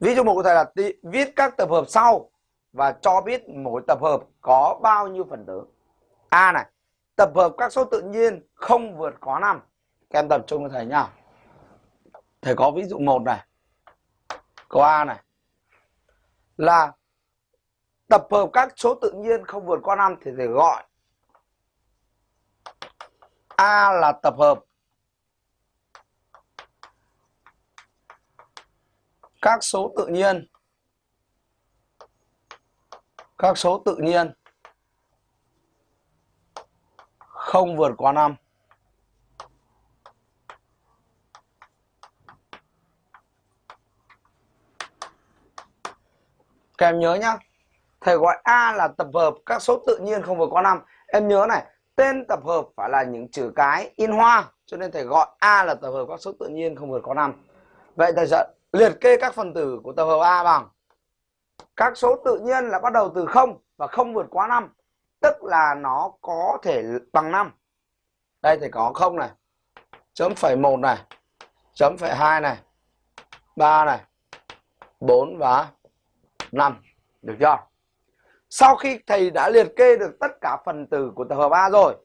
ví dụ một của thầy là viết các tập hợp sau và cho biết mỗi tập hợp có bao nhiêu phần tử. A này, tập hợp các số tự nhiên không vượt quá 5 các em tập trung cho thầy nhá. Thầy có ví dụ một này câu a này, là tập hợp các số tự nhiên không vượt qua 5 thì thầy gọi A là tập hợp các số tự nhiên. Các số tự nhiên. Không vượt qua 5 Các em nhớ nhá. Thầy gọi A là tập hợp các số tự nhiên không vượt qua 5 Em nhớ này, Tên tập hợp phải là những chữ cái in hoa, Cho nên thầy gọi A là tập hợp các số tự nhiên không vượt qua 5 Vậy thầy sẽ liệt kê các phần tử của tập hợp A bằng. Các số tự nhiên là bắt đầu từ 0 và không vượt quá 5 Tức là nó có thể bằng 5 Đây thì có 0 này, Chấm phẩy 1 này, Chấm phẩy 2 này 3 này 4 và 5 Được chưa? Sau khi thầy đã liệt kê được tất cả phần tử của tập hợp A rồi